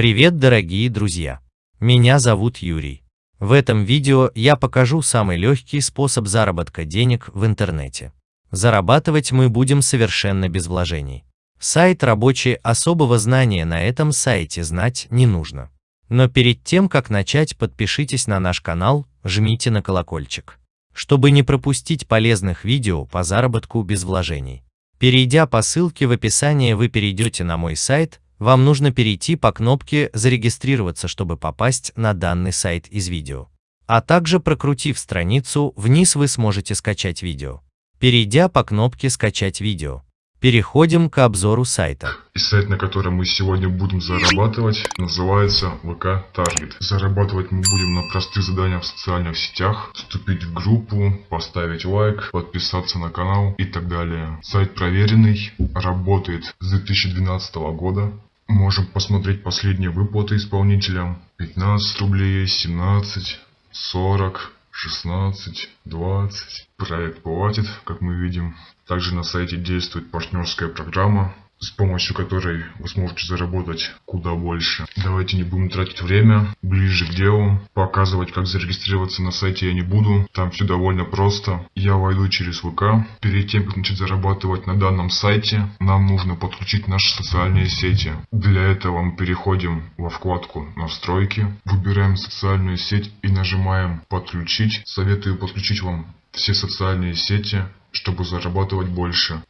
Привет, дорогие друзья! Меня зовут Юрий. В этом видео я покажу самый легкий способ заработка денег в интернете. Зарабатывать мы будем совершенно без вложений. Сайт рабочий, особого знания на этом сайте знать не нужно. Но перед тем, как начать, подпишитесь на наш канал, жмите на колокольчик, чтобы не пропустить полезных видео по заработку без вложений. Перейдя по ссылке в описании вы перейдете на мой сайт, вам нужно перейти по кнопке «Зарегистрироваться», чтобы попасть на данный сайт из видео. А также прокрутив страницу, вниз вы сможете скачать видео. Перейдя по кнопке «Скачать видео», Переходим к обзору сайта. И сайт, на котором мы сегодня будем зарабатывать, называется ВК Target. Зарабатывать мы будем на простых заданиях в социальных сетях, вступить в группу, поставить лайк, подписаться на канал и так далее. Сайт проверенный, работает с 2012 года. Можем посмотреть последние выплаты исполнителям. 15 рублей, 17, 40, 16, 20. Проект платит, как мы видим. Также на сайте действует партнерская программа, с помощью которой вы сможете заработать куда больше. Давайте не будем тратить время, ближе к делу. Показывать, как зарегистрироваться на сайте я не буду, там все довольно просто. Я войду через ВК. Перед тем, как начать зарабатывать на данном сайте, нам нужно подключить наши социальные сети. Для этого мы переходим во вкладку «Настройки», выбираем социальную сеть и нажимаем «Подключить». Советую подключить вам все социальные сети, чтобы зарабатывать больше.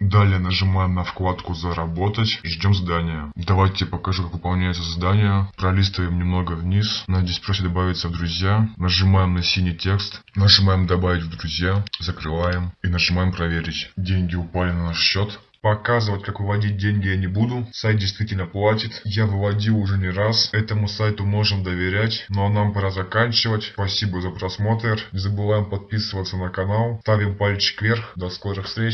Далее нажимаем на вкладку «Заработать» и ждем задания. Давайте покажу, как выполняется задание. Пролистываем немного вниз. Нас здесь просит добавиться в друзья. Нажимаем на синий текст. Нажимаем «Добавить в друзья». Закрываем. И нажимаем «Проверить». Деньги упали на наш счет. Показывать, как выводить деньги я не буду. Сайт действительно платит. Я выводил уже не раз. Этому сайту можем доверять. Ну а нам пора заканчивать. Спасибо за просмотр. Не забываем подписываться на канал. Ставим пальчик вверх. До скорых встреч.